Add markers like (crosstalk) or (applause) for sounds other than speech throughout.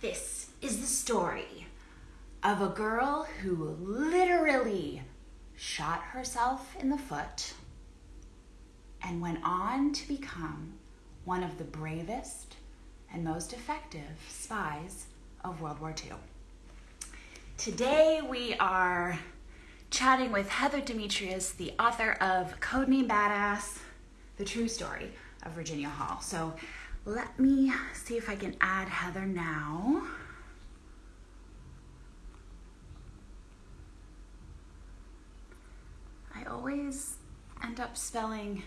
This is the story of a girl who literally shot herself in the foot and went on to become one of the bravest and most effective spies of World War II. Today we are chatting with Heather Demetrios, the author of Codename Badass, the true story of Virginia Hall. So let me see if I can add Heather now. I always end up spelling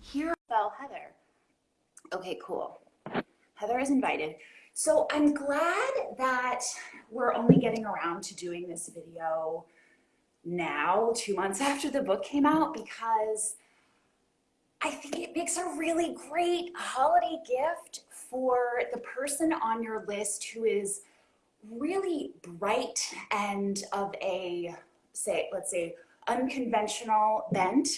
here. Spell Heather. Okay, cool. Heather is invited. So I'm glad that we're only getting around to doing this video now, two months (laughs) after the book came out, because I think it makes a really great holiday gift for the person on your list who is really bright and of a, say, let's say, unconventional bent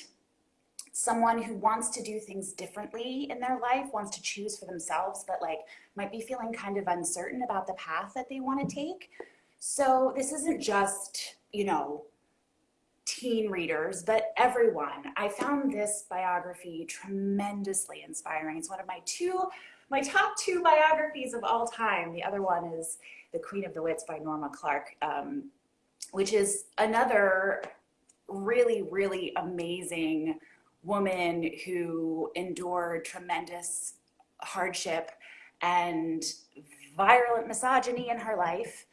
someone who wants to do things differently in their life, wants to choose for themselves, but like might be feeling kind of uncertain about the path that they want to take. So this isn't just, you know, teen readers, but everyone. I found this biography tremendously inspiring. It's one of my two, my top two biographies of all time. The other one is The Queen of the Wits by Norma Clarke, um, which is another really, really amazing woman who endured tremendous hardship and violent misogyny in her life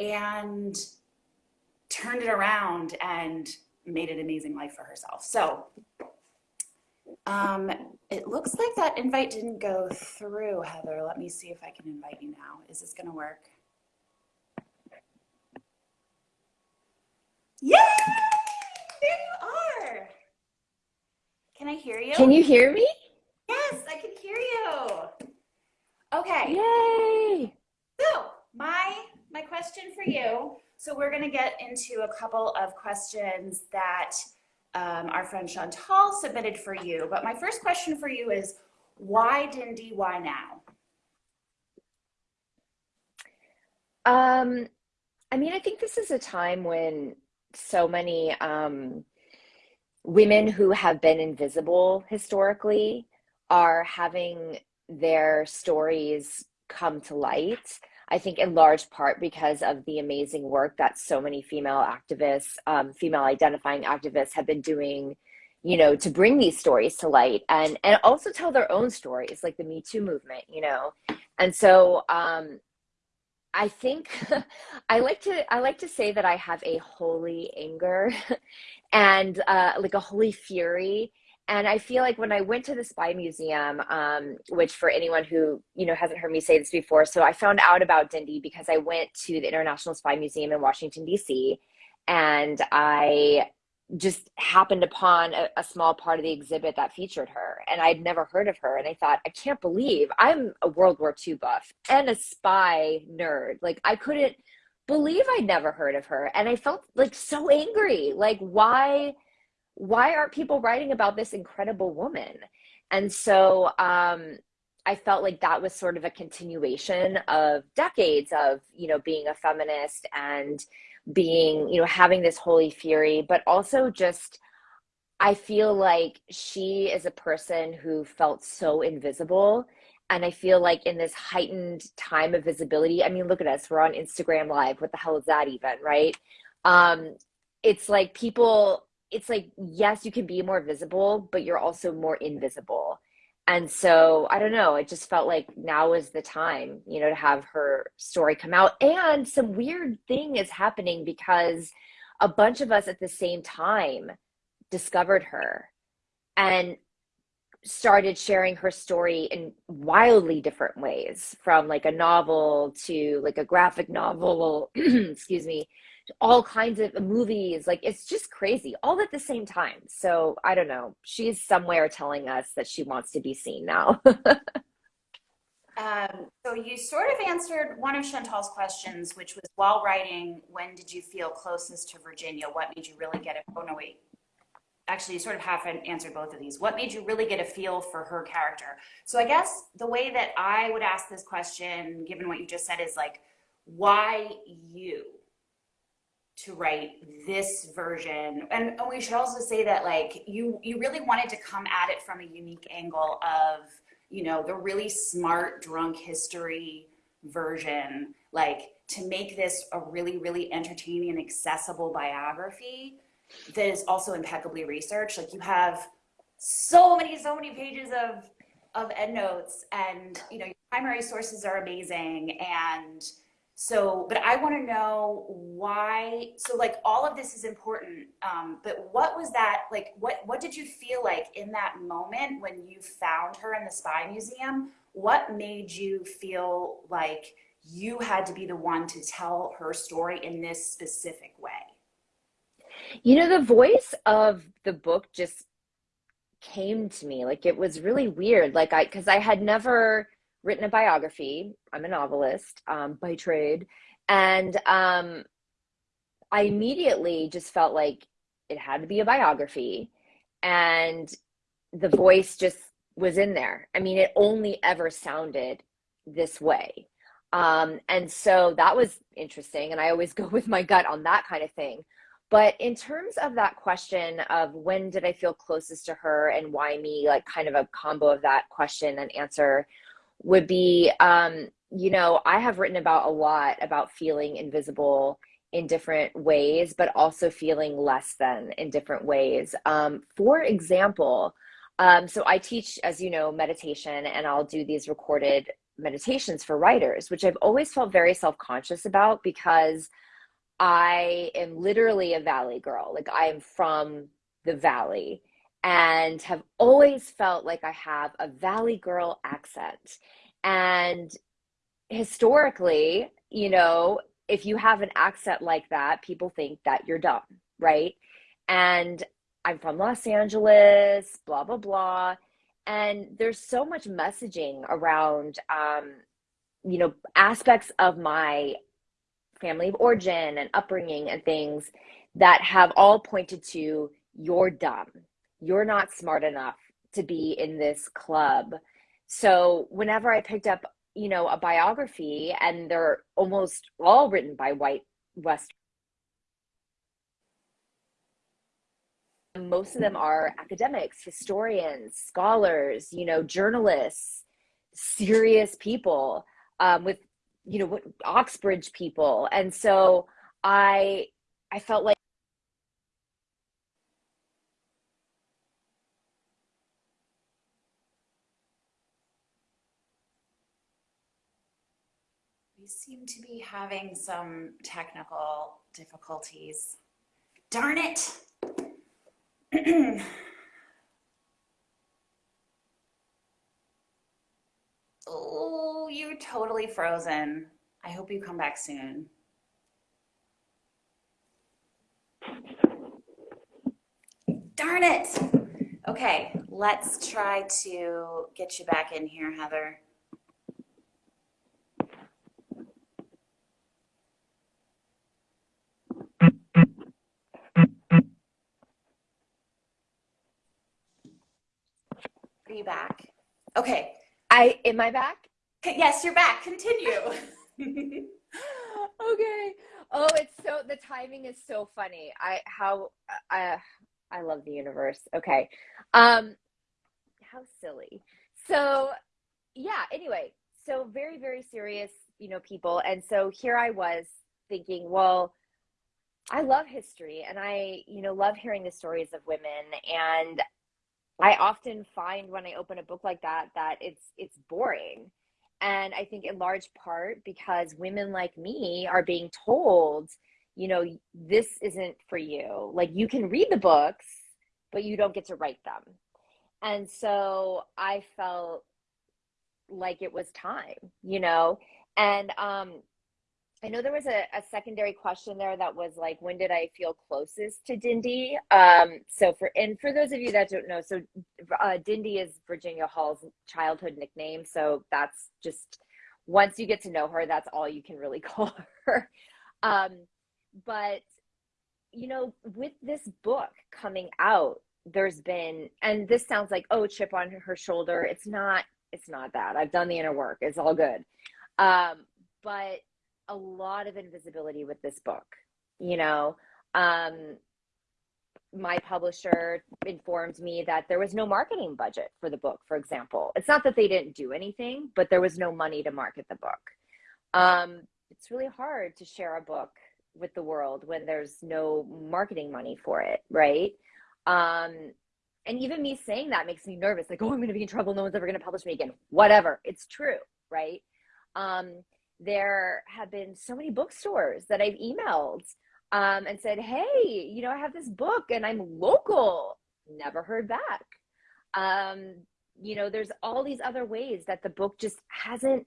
and turned it around and made an amazing life for herself. So um, it looks like that invite didn't go through, Heather. Let me see if I can invite you now. Is this gonna work? Yay! There you are. Can I hear you? Can you hear me? Yes, I can hear you. Okay. Yay! So my my question for you. So we're going to get into a couple of questions that um, our friend Chantal submitted for you. But my first question for you is, why Dindy? Why now? Um, I mean, I think this is a time when so many um, women who have been invisible historically are having their stories come to light. I think in large part because of the amazing work that so many female activists, um, female identifying activists have been doing, you know, to bring these stories to light and, and also tell their own stories, like the Me Too movement, you know. And so um, I think (laughs) I like to I like to say that I have a holy anger (laughs) and uh, like a holy fury and I feel like when I went to the Spy Museum, um, which for anyone who you know hasn't heard me say this before, so I found out about Dindy because I went to the International Spy Museum in Washington D.C. and I just happened upon a, a, small part of the exhibit that featured her, and I'd never heard of her, and I thought, I can't believe I'm a World War II buff and a spy nerd. Like I couldn't believe I'd never heard of her, and I felt like so angry. Like why? Why aren't people writing about this incredible woman? And so um, I felt like that was sort of a continuation of decades of, you know, being a feminist and being, you know, having this holy fury, but also just, I feel like she is a person who felt so invisible. And I feel like in this heightened time of visibility, I mean, look at us, we're on Instagram Live. What the hell is that even, right? Um, it's like people it's like yes you can be more visible but you're also more invisible. And so i don't know it just felt like now is the time you know to have her story come out. And some weird thing is happening because a bunch of us at the same time discovered her and started sharing her story in wildly different ways from like a novel to like a graphic novel (clears throat) excuse me all kinds of movies. Like it's just crazy, all at the same time. So I don't know. She's somewhere telling us that she wants to be seen now. (laughs) um, so you sort of answered one of Chantal's questions, which was while writing, when did you feel closest to Virginia? What made you really get it? Oh no, wait. actually you sort of half answered both of these. What made you really get a feel for her character? So I guess the way that I would ask this question, given what you just said, is like, why you to write this version? And, and we should also say that like you you really wanted to come at it from a unique angle of, you know, the really smart drunk history version, like to make this a really, really entertaining and accessible biography that is also impeccably researched. Like you have so many, so many pages of of endnotes and you know your primary sources are amazing and so but i want to know why so like all of this is important um, but what was that like what what did you feel like in that moment when you found her in the spy museum what made you feel like you had to be the one to tell her story in this specific way you know, the voice of the book just came to me. Like it was really weird. Like I, because I had never written a biography. I'm a novelist um, by trade, and um, I immediately just felt like it had to be a biography, and the voice just was in there. I mean, it only ever sounded this way. Um, and so that was interesting. And I always (laughs) go with my gut on that kind of thing. But in terms of that question of when did I feel closest to her and why me, like kind of a combo of that question and answer would be, um, you know, I have written about a lot about feeling invisible in different ways, but also feeling less than in different ways. Um, for example, um, so I teach, as you know, meditation, and I'll do these recorded meditations for writers, which I've always felt very self conscious about because I am literally a valley girl. Like I am from the valley and have always felt like I have a valley girl accent. And historically, you know, if you have an accent like that, people think that you're dumb, right? And I'm from Los Angeles, blah, blah, blah. And there's so much messaging around, um, you know, aspects of my family of origin and upbringing and things that have all pointed to you're dumb. You're not smart enough to be in this club. So whenever I picked up, you know, a biography and they're almost all written by white West most of them are academics, historians, scholars, you know, journalists, serious people um, with you know oxbridge people and so i i felt like seem to be having some technical difficulties darn it (clears throat) Oh, you're totally frozen. I hope you come back soon. Darn it. Okay, let's try to get you back in here, Heather. Are you back? Okay, I am I back? Yes, you're back. Continue. (laughs) okay. Oh, it's so the timing is so funny. I how I I love the universe. Okay. Um how silly. So, yeah, anyway, so very very serious, you know, people. And so here I was thinking, well, I love history and I, you know, love hearing the stories of women and I often find when I open a book like that that it's it's boring. And I think in large part because women like me are being told, you know, this isn't for you. Like you can read the books, but you don't get to write them. And so I felt like it was time, you know. And um I know there was a, a, secondary question there that was like, when did I feel closest to Dindy? Um, so for and for those of you that don't know, so uh, Dindy is Virginia Hall's childhood nickname. So that's just once you get to know her, that's all you can really (laughs) call her. Um, but you know, with this book coming out, there's been, and this sounds like, oh, chip on her shoulder. It's not, it's not that. I've done the inner work. It's all good. Um, but a lot of invisibility with this book, you know. Um, my publisher informed me that there was no marketing budget for the book, for example. It's not that they didn't do anything, but there was no money to market the book. Um, it's really hard to share a book with the world when there's no marketing money for it, right? Um, and even me saying that makes me nervous like, oh, I'm going to be in trouble. No one's ever going to publish me again. Whatever. It's true, right? Um, there have been so many bookstores that I've emailed um, and said, hey, you know, I have this book and I'm local. Never heard back. Um, you know, there's all these other ways that the book just hasn't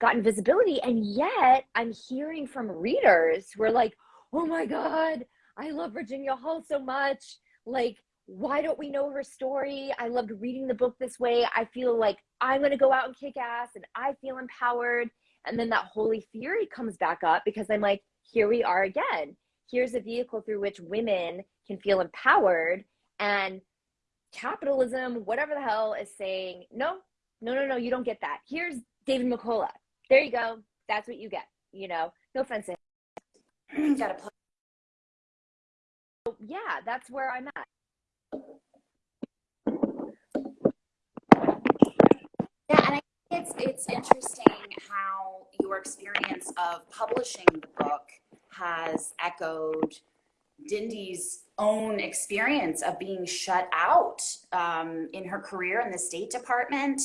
gotten visibility. And yet I'm hearing from readers who are like, oh my God, I love Virginia Hall so much. Like, why don't we know her story? I loved reading the book this way. I feel like I'm going to go out and kick ass and I feel empowered. And then that holy fury comes back up because I'm like, here we are again. Here's a vehicle through which women can feel empowered and capitalism, whatever the hell, is saying, no, no, no, no, you don't get that. Here's David McCullough. There you go. That's what you get. You know, no offense. Got to play. Yeah, that's where I'm at. Yeah, and I think it's it's interesting how your experience of publishing the book has echoed Dindy's own experience of being shut out um, in her career in the State Department,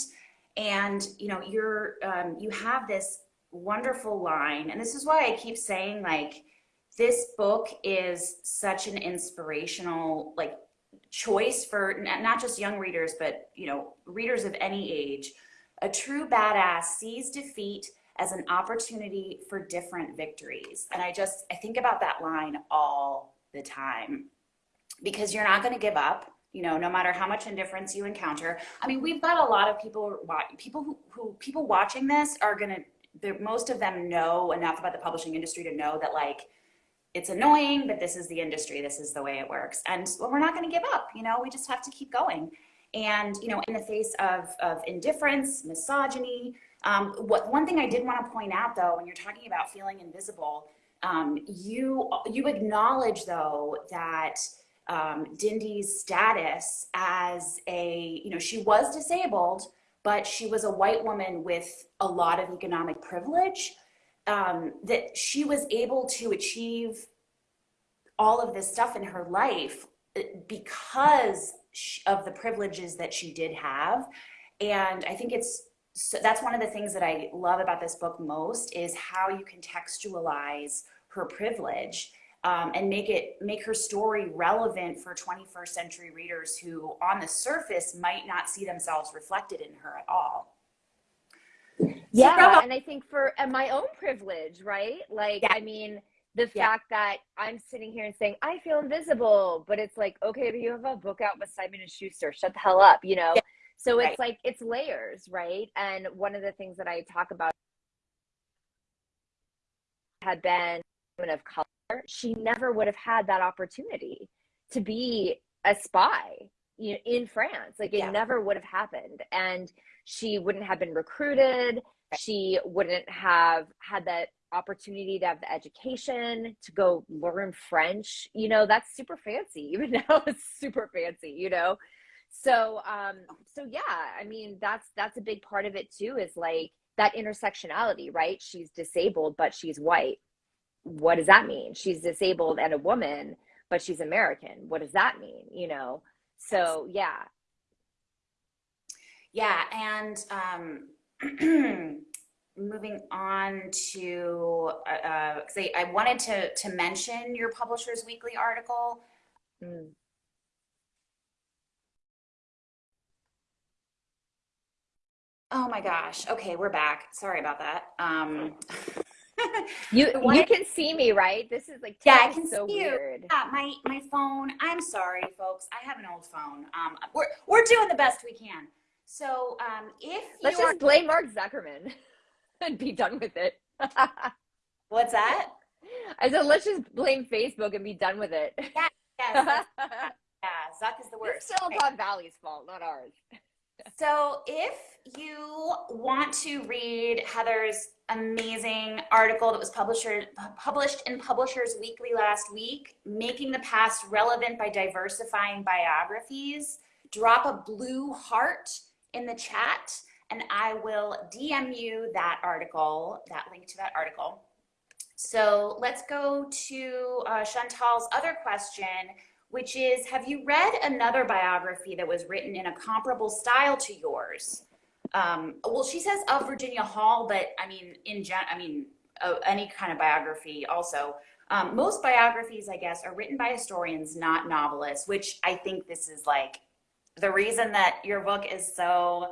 and you know you're um, you have this wonderful line, and this is why I keep saying like this book is such an inspirational like choice for not just young readers, but you know, readers of any age. A true badass sees defeat as an opportunity for different victories. And I just, I think about that line all the time because you're not going to give up, you know, no matter how much indifference you encounter. I mean, we've got a lot of people, people who, who people watching this are going to, most of them know enough about the publishing industry to know that like, it's annoying, but this is the industry. This is the way it works. And well, we're not going to give up. You know, we just have to keep going. And, you know, in the face of, of indifference, misogyny, um, what one thing I did want to point out though, when you're talking about feeling invisible, um, you, you acknowledge though that um, Dindy's status as a, you know, she was disabled, but she was a white woman with a lot of economic privilege um, that she was able to achieve all of this stuff in her life uh, because of the privileges that she did have. And I think it's so that's one of the things that I love about this book most is how you contextualize her privilege um, and make it make her story relevant for 21st century readers who on the surface might not see themselves reflected in her at all yeah so, and i think for and my own privilege right like yeah. i mean the yeah. fact that i'm sitting here and saying i feel invisible but it's like okay but you have a book out with simon and schuster shut the hell up you know yeah. so it's right. like it's layers right and one of the things that i talk about had been woman of color she never would have had that opportunity to be a spy you know, in france like it yeah. never would have happened and she wouldn't have been recruited she wouldn't have had that opportunity to have the education to go learn french you know that's super fancy (laughs) even now it's super fancy you know? So um so yeah i mean that's that's a big part of it too is like that intersectionality right? She's disabled but she's white. What does that mean? She's disabled and a woman but she's american. What does that mean you know? So yeah. Yeah, and um, (clears throat) moving on to, uh, uh I, I, wanted to, to mention your Publishers Weekly article. Mm. Oh my gosh. Okay, we're back. Sorry about that. Um, (laughs) you you can see me, right? This is like yeah, I can so see weird. you. Yeah, my my phone. I'm sorry, folks. I have an old phone. Um, we're we're doing the best we can. So um, if let's just blame Mark Zuckerman (laughs) (laughs) and be done with it. (laughs) What's that? I said let's just blame Facebook and be done with it. Yeah, yes, yes. (laughs) Zuck is the worst. It's still Silicon Valley's fault, not ours. So, if you want to read Heather's amazing article that was published published in Publishers Weekly last week, making the past relevant by diversifying biographies, drop a blue heart in the chat, and I will DM you that article, that link to that article. So let's go to uh, Chantal's other question which is Have you read another biography that was written in a comparable style to yours? Um, well, she says of Virginia Hall, but I mean, in gen, I mean, uh, any kind of biography also. Um, most biographies, I guess, are written by historians, not novelists, which I think this is like the reason that your book is so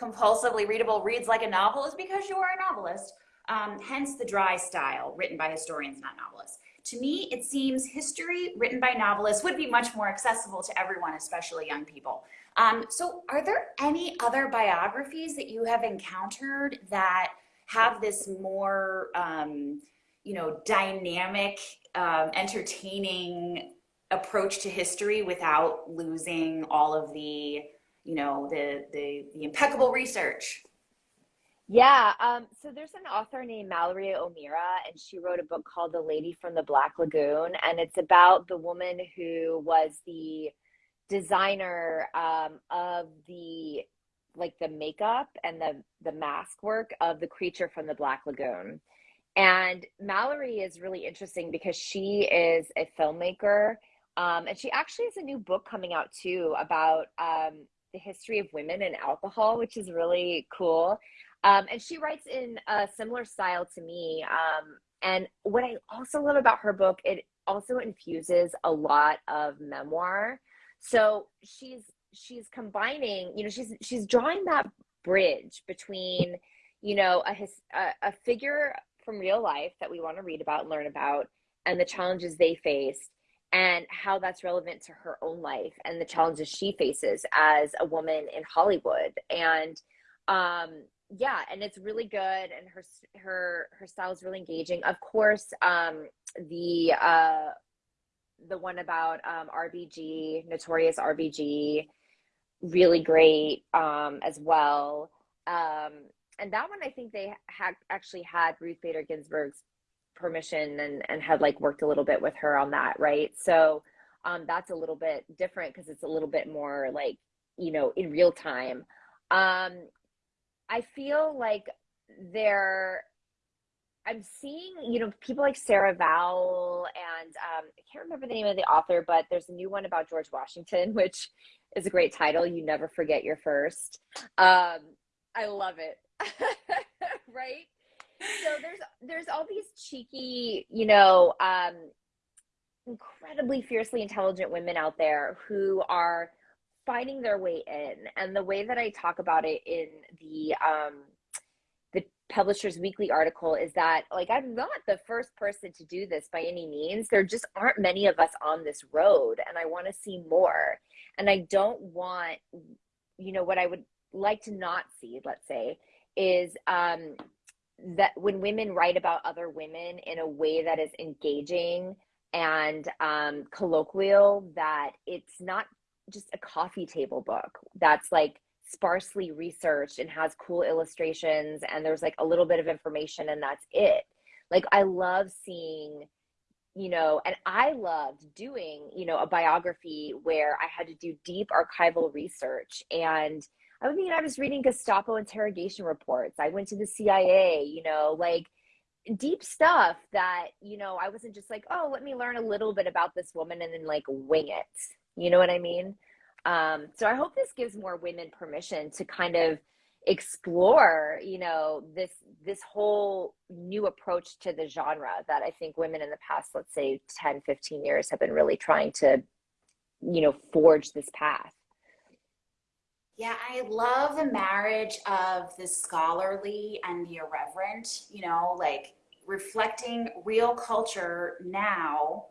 compulsively readable, reads like a novel, is because you are a novelist. Um, hence the dry style, written by historians, not novelists. To me, it seems history written by novelists would be much more accessible to everyone, especially young people. Um, so, are there any other biographies that you have encountered that have this more, um, you know, dynamic, um, entertaining approach to history without losing all of the, you know, the the, the impeccable research? Yeah, um, so there's an author named Mallory O'Meara, and she wrote a book called The Lady from the Black Lagoon, and it's about the woman who was the designer um, of the like the makeup and the the mask work of the creature from the Black Lagoon. And Mallory is really interesting because she is a filmmaker, um, and she actually has a new book coming out too about um, the history of women and alcohol, which is really cool. Um, and she writes in a similar style to me. Um, and what I also love about her book, it also infuses a lot of memoir. So she's she's combining, you know, she's she's drawing that bridge between, you know, a his, a, a figure from real life that we want to read about and learn about, and the challenges they faced, and how that's relevant to her own life and the challenges she faces as a woman in Hollywood. And um, yeah and it's really good and her her her style is really engaging of course um the uh the one about um rbg notorious rbg really great um as well um and that one i think they had actually had ruth bader ginsburg's permission and and had like worked a little bit with her on that right so um that's a little bit different because it's a little bit more like you know in real time um I feel like they're I'm seeing, you know, people like Sarah Vowell and um, I can't remember the name of the author, but there's a new one about George Washington, (laughs) which is a great title. You never forget your first. Um, I love it. (laughs) right? So there's there's all these cheeky, you know, um, incredibly fiercely intelligent women out there who are finding their way in. And the way that i talk about it in the um the publishers weekly article is that like i'm not the first person to do this by any means. There just aren't many of us on this road and i want to see more. And i don't want you know what i would like to not see let's say is um that when women write about other women in a way that is engaging and um, colloquial that it's not just a coffee table book that's like sparsely researched and has cool illustrations and there's like a little bit of information and that's it. Like I love seeing you know, and I loved doing, you know, a biography where I had to do deep archival research. And I mean, I was reading Gestapo interrogation reports. I went to the CIA, you know, like deep stuff that, you know, I wasn't just like, oh, let me learn a little bit about this woman and then like wing it. You know what I mean? Um, so I hope this gives more women permission to kind of explore, you know, this this whole new approach to the genre that I think women in the past, let's say 10, 15 years have been really trying to, you know, forge this path. Yeah, I love the marriage of the scholarly and the irreverent, you know, like reflecting real culture now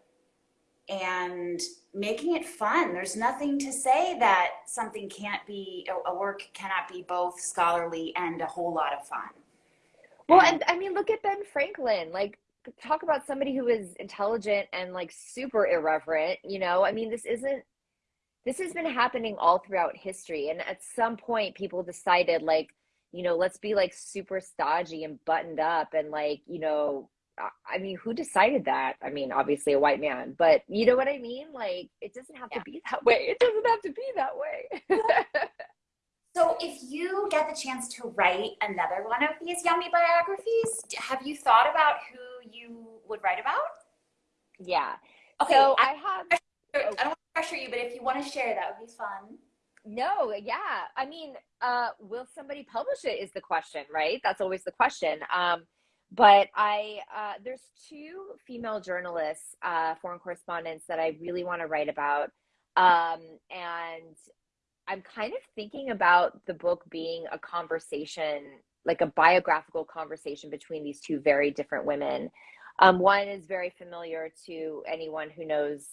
and making it fun. There's nothing to say that something can't be, a work cannot be both scholarly and a whole lot of fun. Well, and, I mean, look at Ben Franklin. Like, talk about somebody who is intelligent and like super irreverent, you know? I mean, this isn't this has been happening all throughout history. And at some point, people decided, like, you know, let's be like super stodgy and buttoned up and like, you know, I mean, who decided that? I mean, obviously a white man, but you know what I mean? Like, it doesn't have yeah. to be that way. It doesn't have to be that way. (laughs) so, if you get the chance to write another one of these yummy biographies, have you thought about who you would write about? Yeah. Okay. So I, I have. I don't pressure you, but if you want to share, that would be fun. No, yeah. I mean, uh, will somebody publish it is the question, right? That's always the question. Um, but I, uh, there's two female journalists, uh, foreign correspondents that I really want to write about. Um, and I'm kind of thinking about the book being a conversation, like a biographical conversation between these two very different women. Um, one is very familiar to anyone who knows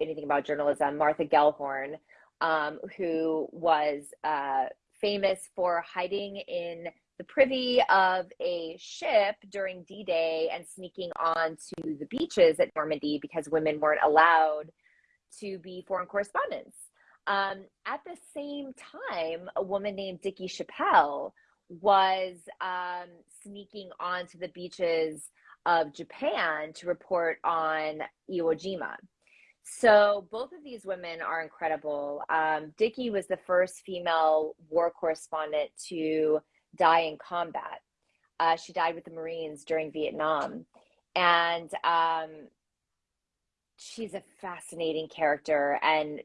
anything about journalism, Martha Gellhorn, um, who was uh, famous for hiding in the privy of a ship during D Day and sneaking onto the beaches at Normandy because women weren't allowed to be foreign correspondents. Um, at the same time, a woman named Dickey Chapelle was um, sneaking onto the beaches of Japan to report on Iwo Jima. So both of these women are incredible. Um, Dickey was the first female war correspondent to die in combat. Uh, she died with the Marines during Vietnam. And um, she's a fascinating character. And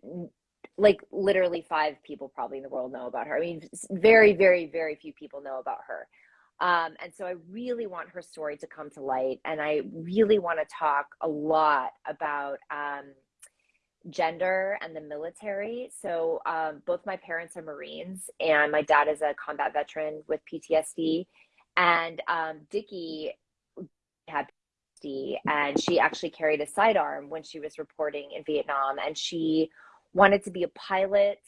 like literally five people probably in the world know about her. I mean, very, very, very few people know about her. Um, and so I really want her story to come to light. And I really want to talk a lot about um, gender and the military. So um, both my parents are Marines, and my dad is a combat veteran with PTSD. And um, Dickey had PTSD, and she actually carried a sidearm when she was reporting in Vietnam, and she wanted to be a pilot.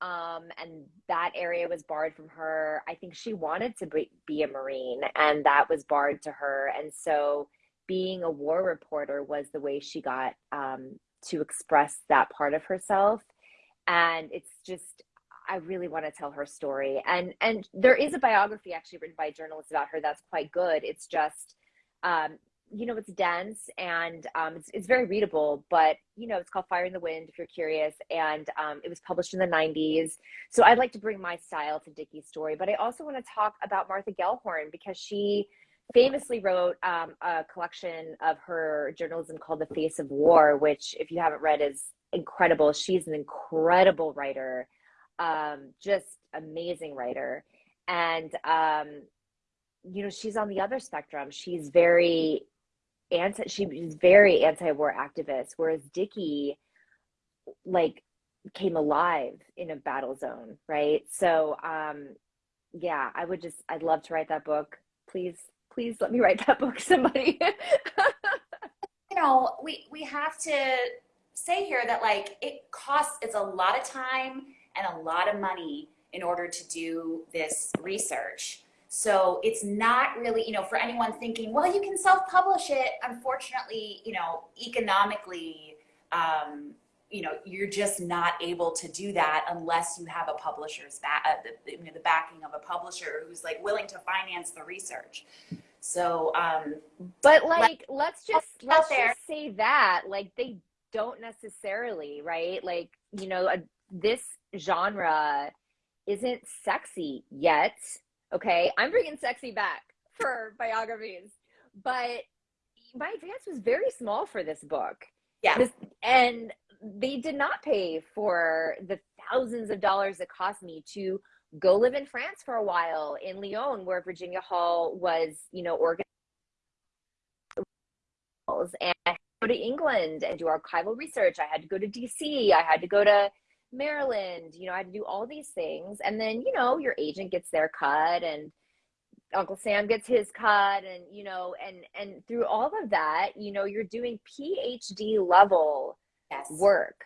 Um, and that area was barred from her. I think she wanted to be, be a Marine, and that was barred to her. And so, being a war reporter was the way she got um, to express that part of herself and it's just I really want to tell her story. And and there is a biography actually written by a journalist about her that's quite good. It's just um, you know, it's dense and um, it's, it's very readable, but you know, it's called Fire in the Wind if you're curious. And um, it was published in the 90s. So I'd like to bring my style to Dickey's story, but I also want to talk about Martha Gellhorn because she famously wrote um, a collection of her journalism called The Face of War, which, if you haven't read, is incredible. She's an incredible writer, um, just amazing writer. And, um, you know, she's on the other spectrum. She's very anti, she's very anti-war activist, whereas Dickey, like, came alive in a battle zone, right? So, um, yeah, I would just, I'd love to write that book. Please please let me write that book, somebody. (laughs) you know, we we have to say here that like it costs it's a lot of time and a lot of money in order to do this research. So it's not really, you know, for anyone thinking, well, you can self-publish it. Unfortunately, you know, economically, um, you know, you're just not able to do that unless you have a publisher's back, uh, the, you know, the backing of a publisher who's like willing to finance the research. So, um, but like, let's just let's just say that like they don't necessarily, right? Like, you know, this genre isn't sexy yet. Okay, I'm bringing sexy back for biographies, but my advance was very small for this book. Yeah, this, and they did not pay for the thousands of dollars it cost me to go live in France for a while in Lyon, where Virginia Hall was, you know, organized. And i go to England and do archival research. I had to go to DC. I had to go to Maryland. You know, I had to do all these things. And then, you know, your agent gets their cut and Uncle Sam gets his cut and you know and and through all of that, you know, you're doing PhD level yes. work.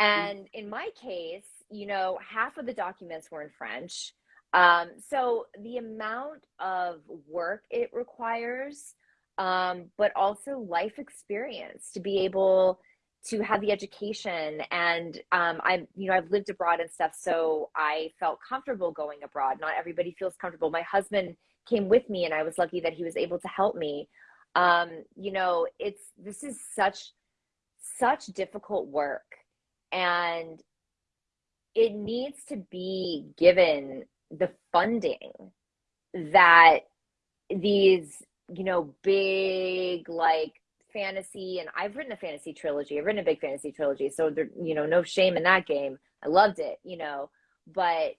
Mm-hmm. And in my case, you know, half of the documents were in French. Um, so the amount of work it requires, um, but also life experience to be able to have the education. And um, i'm you know i've lived abroad and stuff so i felt comfortable going abroad. Not everybody feels comfortable. My husband came with me and i was lucky that he was able to help me. Um, you know it's this is such such difficult work. And it needs to be given the funding that these you know big like fantasy and I've written a fantasy trilogy. I've written a big fantasy trilogy. So there, you know, no shame in that game. I loved it, you know, but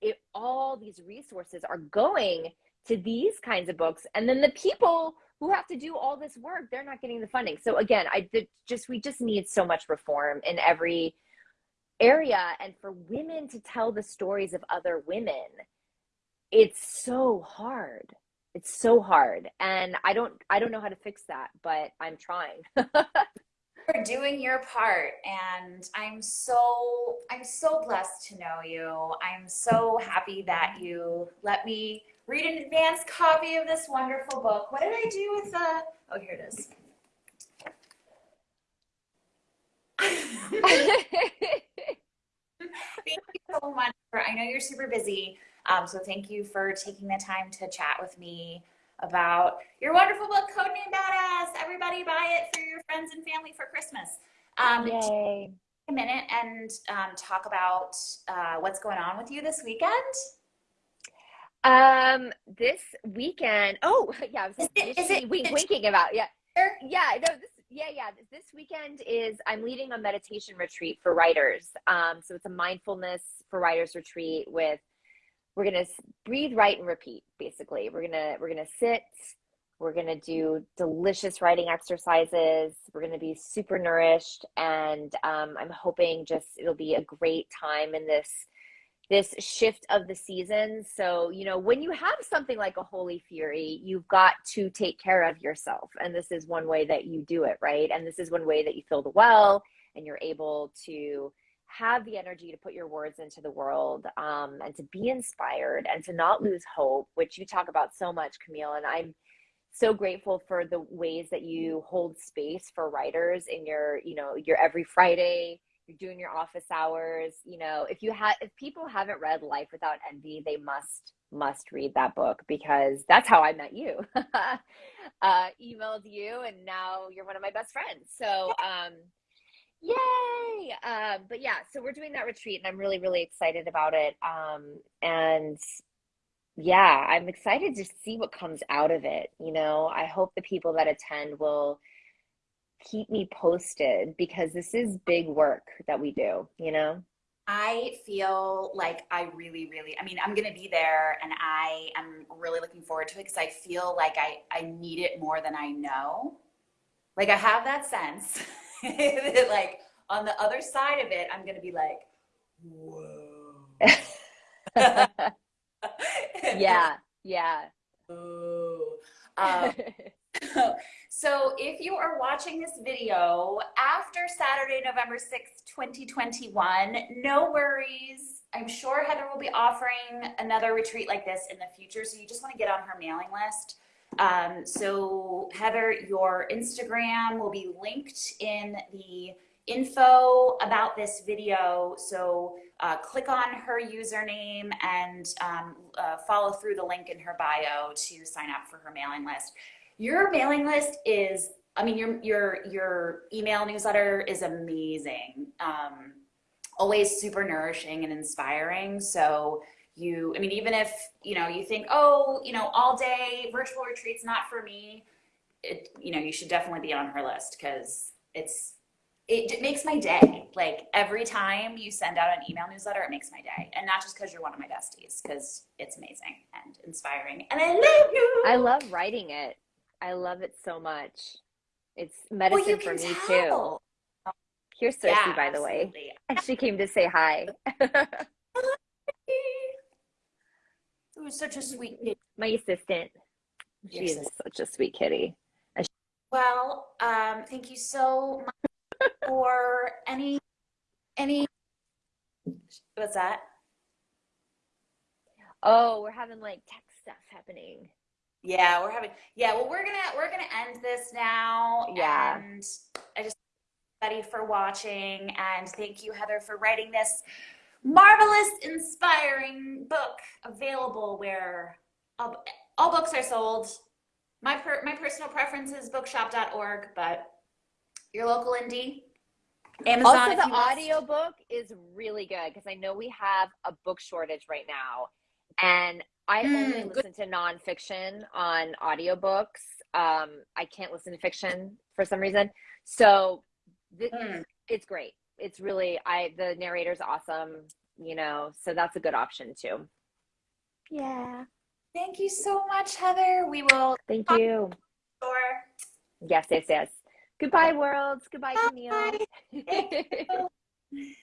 it all these resources are going to these kinds of books and then the people who have to do all this work they're not getting the funding so again i just we just need so much reform in every area and for women to tell the stories of other women it's so hard. It's so hard. And i don't i don't know how to fix that but i'm trying. (laughs) For doing your part and i'm so i'm so blessed to know you. I'm so happy that you let me read an advanced copy of this wonderful book. What did i do with the oh here it is (laughs) thank you so much for i know you're super busy um, so thank you for taking the time to chat with me about your wonderful book, Code Codename Badass. Everybody buy it for your friends and family for Christmas. Um, Yay. a minute and um, talk about uh, what's going on with you this weekend. Um, this weekend. Oh, (laughs) yeah. I was Is it- is it- wink, is it- winking about. Yeah, yeah. No, this. Yeah, yeah. This, weekend is I'm leading a meditation retreat for writers. Um, so it's a mindfulness for writers retreat with we're gonna breathe, write, and repeat. Basically, we're gonna we're gonna sit. We're gonna do delicious writing exercises. We're gonna be super nourished, and um, I'm hoping just it'll be a great time in this this shift of the seasons. So, you know, when you have something like a holy fury, you've got to take care of yourself. And this is one way that you do it, right? And this is one way that you fill the well and you're able to have the energy to put your words into the world um, and to be inspired and to not lose hope, which you talk about so much, Camille. And I'm so grateful for the ways that you hold space for writers in your, you know, your every Friday you're doing your office hours you know if you have if people haven't read life without envy they must must read that book because that's how i met you. (laughs) Uh emailed you and now you're one of my best friends. So um yay! Um but yeah so we're doing that retreat and i'm really really excited about it. Um and yeah i'm excited to see what comes out of it you know? I hope the people that attend will keep me posted because this is big work that we do, you know? I feel like I really, really, I mean, I'm going to be there and I am really looking forward to it because I feel like I, I need it more than I know. Like I have that sense that (laughs) like on the other side of it, I'm going to be like, (laughs) whoa. (laughs) yeah, yeah. Um, (laughs) so if you are watching this video after Saturday, November 6th, 2021, no worries. I'm sure Heather will be offering another retreat like this in the future. So you just want to get on her mailing list. Um, so Heather, your Instagram will be linked in the info about this video. So uh, click on her username and um, uh, follow through the link in her bio to sign up for her mailing list. Your mailing list is, I mean, your your your email newsletter is amazing. Um, always super nourishing and inspiring. So you, I mean, even if you know you think, oh, you know, all day virtual retreats not for me, it, you know, you should definitely be on her list because it's it, it, makes my day. Like every time you send out an email newsletter, it makes my day. And not just because you're one of my besties, because it's amazing and inspiring. And I love you. I love writing it. I love it so much. It's medicine well, for me too. Here's Cersei, yeah, by the way. (laughs) And she came to say hi. (laughs) it was such a sweet kitty. My assistant. She's such a sweet kitty. Well, um, thank you so much (laughs) for any any what's that? Oh, we're having like tech stuff happening. Yeah, we're having yeah, well we're gonna we're gonna end this now. Yeah. And I just thank everybody for watching. And thank you, Heather, for writing this marvelous, inspiring book available where all, all books are sold. My, per, my personal preference is bookshop.org, but your local indie, Amazon. Also, the audiobook is really good because I know we have a book shortage right now. And I Mm, only good. listen to nonfiction on audiobooks. Um, I can't listen to fiction for some reason. So th- Mm. it's great. It's really I the narrator's awesome, you know, so that's a good option too. Yeah. Thank you so much, Heather. We will Thank you. store. Yes, yes, yes. Goodbye, worlds. Goodbye, Bye. Camille. Thank you. (laughs)